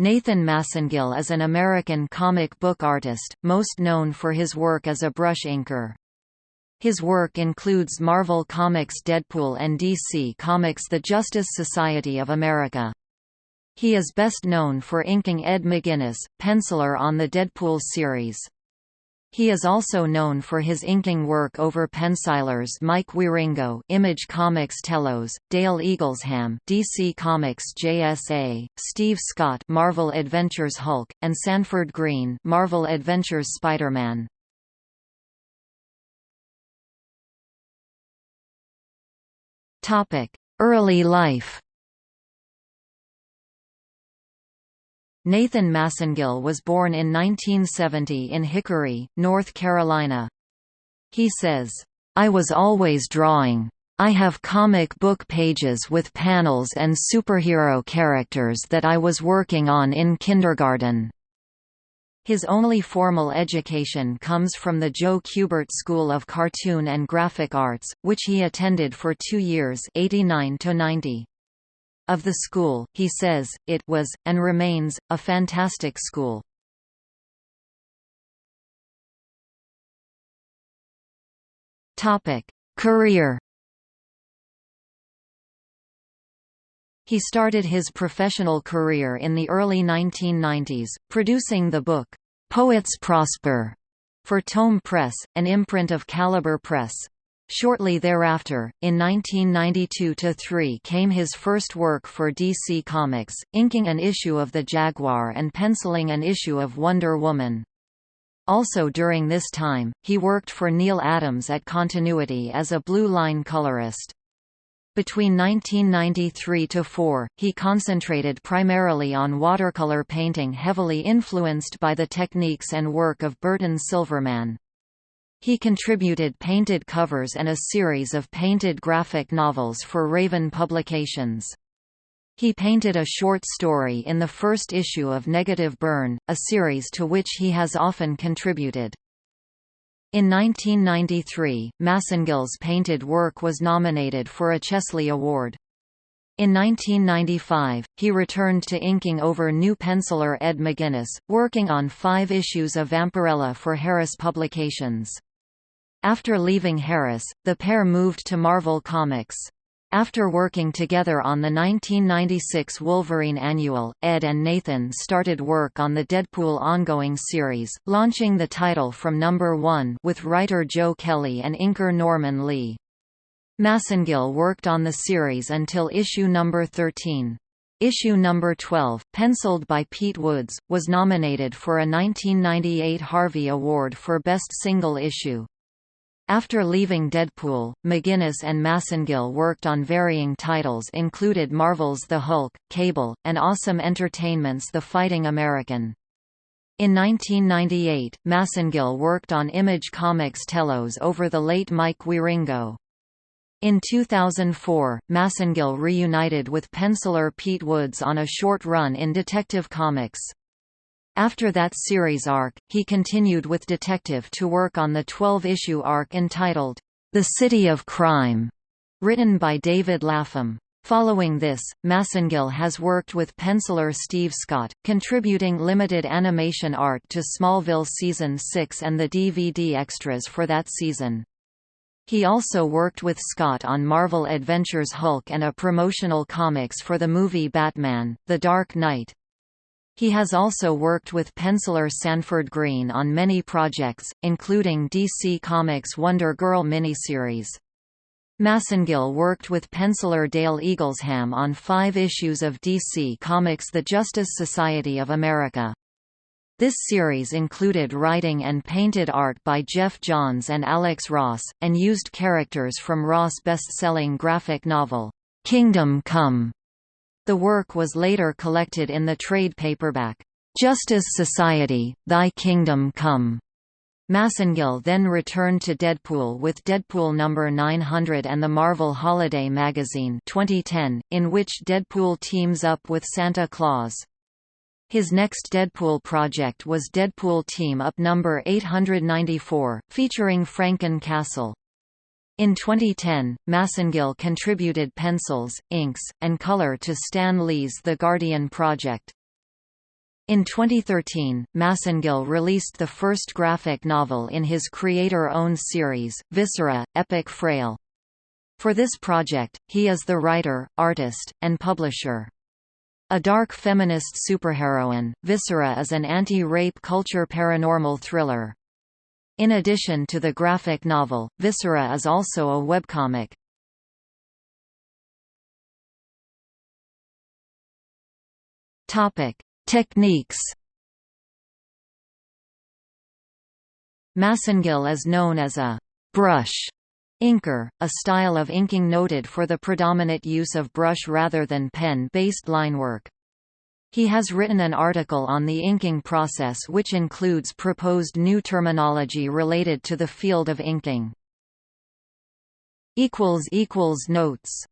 Nathan Massengill is an American comic book artist, most known for his work as a brush inker. His work includes Marvel Comics Deadpool and DC Comics The Justice Society of America. He is best known for inking Ed McGuinness, penciler on the Deadpool series. He is also known for his inking work over pencilers Mike Wieringo Image Comics Telos, Dale Eaglesham DC Comics JSA, Steve Scott Marvel Adventures Hulk, and Sanford Greene, Marvel Adventures Spider-Man. Topic: Early life Nathan Massengill was born in 1970 in Hickory, North Carolina. He says, I was always drawing. I have comic book pages with panels and superhero characters that I was working on in kindergarten. His only formal education comes from the Joe Kubert School of Cartoon and Graphic Arts, which he attended for two years 89 to 90. Of the school, he says, it was, and remains, a fantastic school. Career He started his professional career in the early 1990s, producing the book, "'Poets Prosper' for Tome Press, an imprint of Caliber Press. Shortly thereafter, in 1992–3 came his first work for DC Comics, inking an issue of The Jaguar and penciling an issue of Wonder Woman. Also during this time, he worked for Neal Adams at Continuity as a Blue Line colorist. Between 1993–4, he concentrated primarily on watercolor painting heavily influenced by the techniques and work of Burton Silverman. He contributed painted covers and a series of painted graphic novels for Raven Publications. He painted a short story in the first issue of Negative Burn, a series to which he has often contributed. In 1993, Massengill's painted work was nominated for a Chesley Award. In 1995, he returned to inking over new penciler Ed McGuinness, working on five issues of Vampirella for Harris Publications. After leaving Harris, the pair moved to Marvel Comics. After working together on the 1996 Wolverine Annual, Ed and Nathan started work on the Deadpool ongoing series, launching the title from number 1 with writer Joe Kelly and inker Norman Lee. Massengill worked on the series until issue number 13. Issue number 12, penciled by Pete Woods, was nominated for a 1998 Harvey Award for Best Single Issue. After leaving Deadpool, McGuinness and Massengill worked on varying titles included Marvel's The Hulk, Cable, and Awesome Entertainment's The Fighting American. In 1998, Massengill worked on Image Comics Telos over the late Mike Wieringo. In 2004, Massengill reunited with penciler Pete Woods on a short run in Detective Comics. After that series arc, he continued with Detective to work on the 12-issue arc entitled, The City of Crime, written by David Lapham. Following this, Massengill has worked with penciler Steve Scott, contributing limited animation art to Smallville Season 6 and the DVD extras for that season. He also worked with Scott on Marvel Adventures Hulk and a promotional comics for the movie Batman, The Dark Knight. He has also worked with penciler Sanford Greene on many projects, including DC Comics Wonder Girl miniseries. Massengill worked with penciler Dale Eaglesham on five issues of DC Comics The Justice Society of America. This series included writing and painted art by Geoff Johns and Alex Ross, and used characters from Ross' best-selling graphic novel, Kingdom Come. The work was later collected in the trade paperback, "'Justice Society, Thy Kingdom Come' Massengill then returned to Deadpool with Deadpool No. 900 and the Marvel Holiday Magazine 2010, in which Deadpool teams up with Santa Claus. His next Deadpool project was Deadpool Team Up No. 894, featuring Franken Castle. In 2010, Massengill contributed pencils, inks, and color to Stan Lee's The Guardian project. In 2013, Massengill released the first graphic novel in his creator-owned series, Viscera, Epic Frail. For this project, he is the writer, artist, and publisher. A dark feminist superheroine, Viscera is an anti-rape culture paranormal thriller. In addition to the graphic novel, Viscera is also a webcomic. Techniques. Massengill is known as a brush Inker, a style of inking noted for the predominant use of brush rather than pen-based linework. He has written an article on the inking process which includes proposed new terminology related to the field of inking. Notes